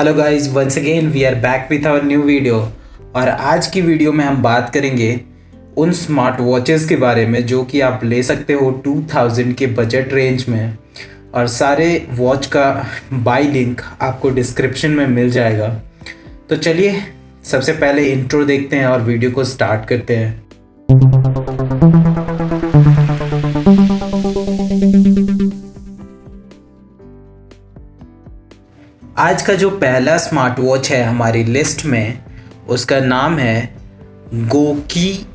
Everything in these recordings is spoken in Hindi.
Hello guys once again we are back with our new video और आज की वीडियो में हम बात करेंगे उन स्मार्ट वॉचेस के बारे में जो कि आप ले सकते हो 2000 के बजट रेंज में। और सारे वॉच का बाय लिंक आपको डिस्क्रिप्शन में मिल जाएगा। तो चलिए, सबसे पहले इंट्रो देखते हैं और वीडियो को स्टार्ट करते हैं। आज का जो पहला स्मार्ट वॉच है हमारी लिस्ट में, उसका नाम है गोकी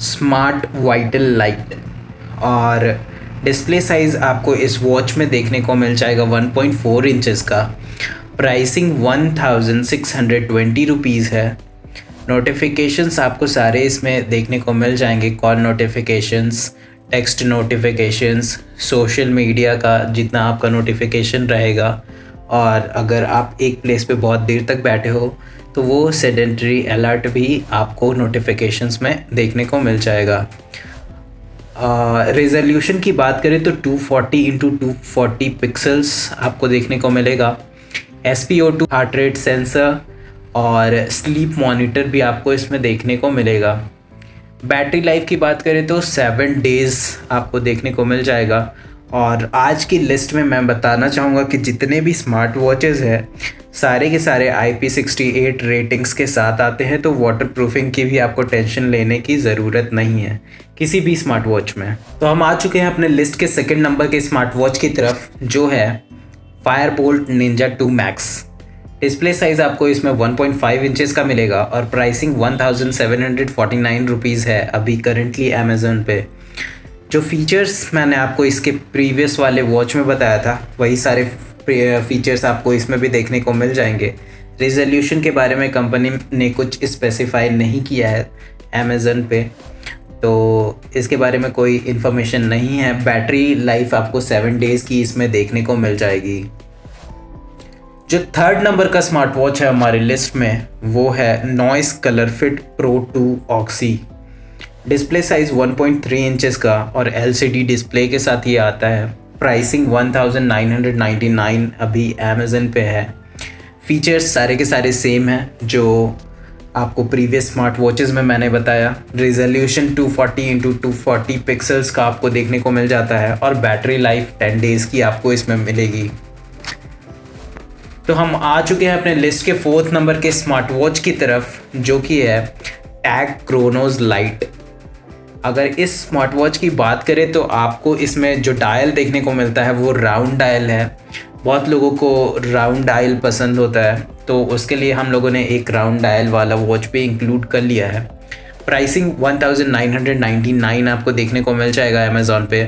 स्मार्ट वाइटल लाइट और डिस्प्ले साइज़ आपको इस वॉच में देखने को मिल जाएगा 1.4 इंचेस का। प्राइसिंग 1620 रुपीज़ है। नोटिफिकेशंस आपको सारे इसमें देखने को मिल जाएँगे। Call notifications text notifications social media का जितना आपका नोटिफिकेशन रहेगा। और अगर आप एक प्लेस पे बहुत देर तक बैठे हो तो वो सेडेंट्री अलर्ट भी आपको नोटिफिकेशंस में देखने को मिल जाएगा। रेजोल्यूशन uh, की बात करें तो 240 फोर्टी इंटू टू पिक्सल्स आपको देखने को मिलेगा। S P O two heart rate sensor और स्लीप मॉनिटर भी आपको इसमें देखने को मिलेगा। बैटरी लाइफ की बात करें तो सेवन डेज़ आपको देखने को मिल जाएगा। और आज की लिस्ट में मैं बताना चाहूँगा कि जितने भी स्मार्ट वॉचेज़ हैं, सारे के सारे I P sixty eight ratings के साथ आते हैं तो वाटर प्रूफिंग की भी आपको टेंशन लेने की ज़रूरत नहीं है, किसी भी स्मार्ट वॉच में। तो हम आ चुके हैं अपने लिस्ट के सेकंड नंबर के स्मार्ट वॉच की तरफ़, जो है Fire Boltt Ninja two Max display size आपको इसमें 1.5 इंचेस का मिलेगा और प्राइसिंग 1749 रुपीस है अभी करेंटली अमेज़ोन पे। जो फीचर्स मैंने आपको इसके प्रीवियस वाले वॉच में बताया था, वही सारे फीचर्स आपको इसमें भी देखने को मिल जाएँगे। रिजोल्यूशन के बारे में कंपनी ने कुछ स्पेसिफाई नहीं किया है अमेज़न पे। तो इसके बारे में कोई इन्फॉर्मेशन नहीं है। बैटरी लाइफ आपको सेवन डेज़ की इसमें देखने को मिल जाएगी। जो थर्ड नंबर का स्मार्ट वॉच है हमारी लिस्ट में, वो है Noise Color Fit Pro two Oxy display size 1.3 inches का और एलसीडी डिस्प्ले के साथ ये आता है। प्राइसिंग 1999 अभी अमेज़न पे है। फीचर्स सारे के सारे सेम हैं, जो आपको प्रीवियस स्मार्ट वॉचेज़ में मैंने बताया। Resolution 240 forty into two pixels का आपको देखने को मिल जाता है और बैटरी लाइफ 10 डेज़ की आपको इसमें मिलेगी। तो हम आ चुके हैं अपने लिस्ट के फोर्थ नंबर के स्मार्ट वॉच की तरफ़, जो कि है टैग क्रोनोज लाइट अगर इस स्मार्ट वॉच की बात करें तो आपको इसमें जो डायल देखने को मिलता है वो राउंड डायल है। बहुत लोगों को राउंड डायल पसंद होता है तो उसके लिए हम लोगों ने एक राउंड डायल वाला वॉच भी इंक्लूड कर लिया है। प्राइसिंग 1999 आपको देखने को मिल जाएगा अमेज़ोन पे।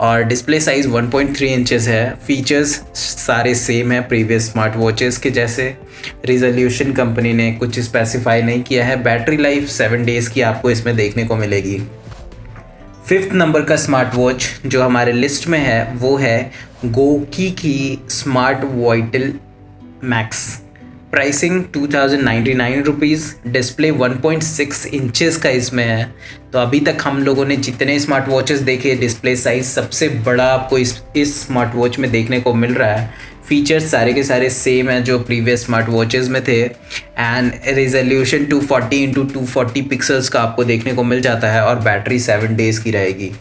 और डिस्प्ले साइज़ 1.3 इंचेस है। फीचर्स सारे सेम है प्रीवियस स्मार्ट वॉचेस के जैसे। रिजोल्यूशन कंपनी ने कुछ स्पेसिफाई नहीं किया है। बैटरी लाइफ सेवन डेज़ की आपको इसमें देखने को मिलेगी। फिफ्थ नंबर का स्मार्ट वॉच जो हमारे लिस्ट में है, वो है गोकी की smart vital max pricing two thousand ninety nine rupees display one point six inches का इसमें है। तो अभी तक हम लोगों ने जितने स्मार्ट वॉचेस देखे डिस्प्ले साइज़ सबसे बड़ा आपको इस इस स्मार्ट वॉच में देखने को मिल रहा है। फीचर्स सारे के सारे सेम हैं जो प्रीवियस स्मार्ट वॉचेस में थे। And resolution 240 forty into two pixels का आपको देखने को मिल जाता है और बैटरी सेवन डेज़ की रहेगी।